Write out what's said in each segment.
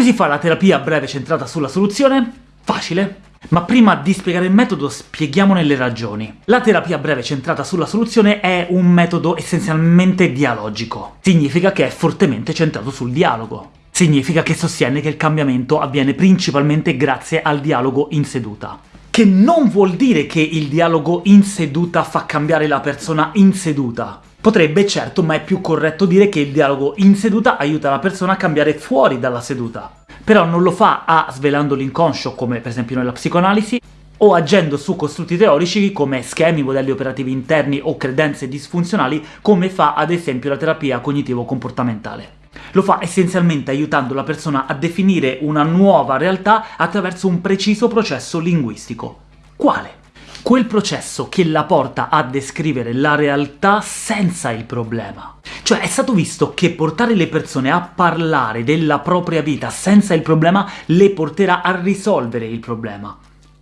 Come si fa la terapia breve centrata sulla soluzione? Facile. Ma prima di spiegare il metodo spieghiamone le ragioni. La terapia breve centrata sulla soluzione è un metodo essenzialmente dialogico. Significa che è fortemente centrato sul dialogo. Significa che sostiene che il cambiamento avviene principalmente grazie al dialogo in seduta. Che non vuol dire che il dialogo in seduta fa cambiare la persona in seduta. Potrebbe, certo, ma è più corretto dire che il dialogo in seduta aiuta la persona a cambiare fuori dalla seduta però non lo fa A svelando l'inconscio, come per esempio nella psicoanalisi, o agendo su costrutti teorici come schemi, modelli operativi interni o credenze disfunzionali, come fa ad esempio la terapia cognitivo-comportamentale. Lo fa essenzialmente aiutando la persona a definire una nuova realtà attraverso un preciso processo linguistico. Quale? Quel processo che la porta a descrivere la realtà senza il problema. Cioè è stato visto che portare le persone a parlare della propria vita senza il problema le porterà a risolvere il problema.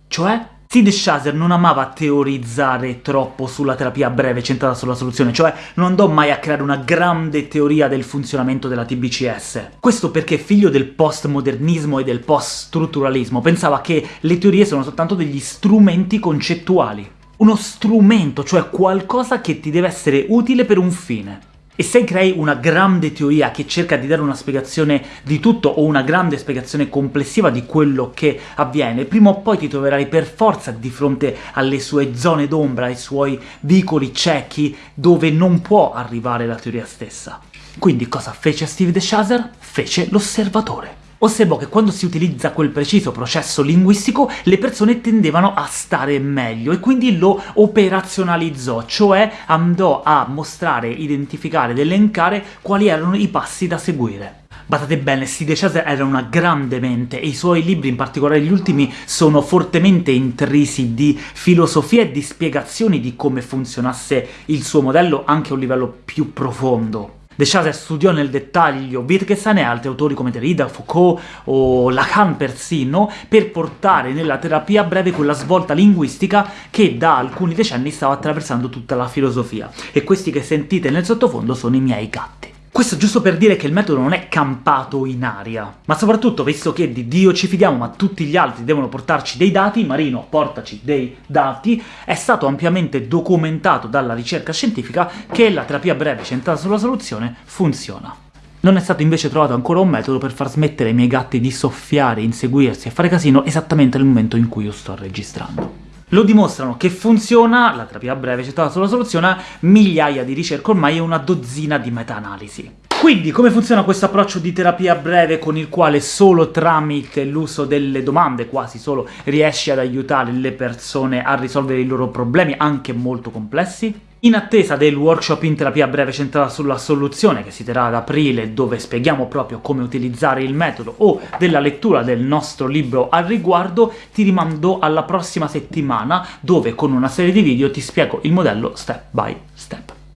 Cioè? Sid Shazer non amava teorizzare troppo sulla terapia breve centrata sulla soluzione, cioè non andò mai a creare una grande teoria del funzionamento della TBCS. Questo perché, figlio del postmodernismo e del post-strutturalismo, pensava che le teorie sono soltanto degli strumenti concettuali. Uno strumento, cioè qualcosa che ti deve essere utile per un fine. E se crei una grande teoria che cerca di dare una spiegazione di tutto, o una grande spiegazione complessiva di quello che avviene, prima o poi ti troverai per forza di fronte alle sue zone d'ombra, ai suoi vicoli ciechi, dove non può arrivare la teoria stessa. Quindi cosa fece Steve De Chaser? Fece l'osservatore osservò che quando si utilizza quel preciso processo linguistico le persone tendevano a stare meglio, e quindi lo operazionalizzò, cioè andò a mostrare, identificare ed elencare quali erano i passi da seguire. Badate bene, Steve Chaser era una grande mente, e i suoi libri, in particolare gli ultimi, sono fortemente intrisi di filosofia e di spiegazioni di come funzionasse il suo modello anche a un livello più profondo. De Chaser studiò nel dettaglio Wittgenstein e altri autori come Derrida, Foucault o Lacan persino, per portare nella terapia breve quella svolta linguistica che da alcuni decenni stava attraversando tutta la filosofia. E questi che sentite nel sottofondo sono i miei gatti. Questo giusto per dire che il metodo non è campato in aria, ma soprattutto, visto che di Dio ci fidiamo ma tutti gli altri devono portarci dei dati, Marino, portaci dei dati, è stato ampiamente documentato dalla ricerca scientifica che la terapia breve centrata sulla soluzione funziona. Non è stato invece trovato ancora un metodo per far smettere ai miei gatti di soffiare, inseguirsi e fare casino esattamente nel momento in cui io sto registrando. Lo dimostrano che funziona, la terapia breve centrata sulla soluzione, migliaia di ricerche ormai e una dozzina di meta-analisi. Quindi, come funziona questo approccio di terapia breve con il quale solo tramite l'uso delle domande, quasi solo, riesci ad aiutare le persone a risolvere i loro problemi, anche molto complessi? In attesa del workshop in terapia breve centrata sulla soluzione, che si terrà ad aprile, dove spieghiamo proprio come utilizzare il metodo, o della lettura del nostro libro al riguardo, ti rimando alla prossima settimana, dove con una serie di video ti spiego il modello step by step.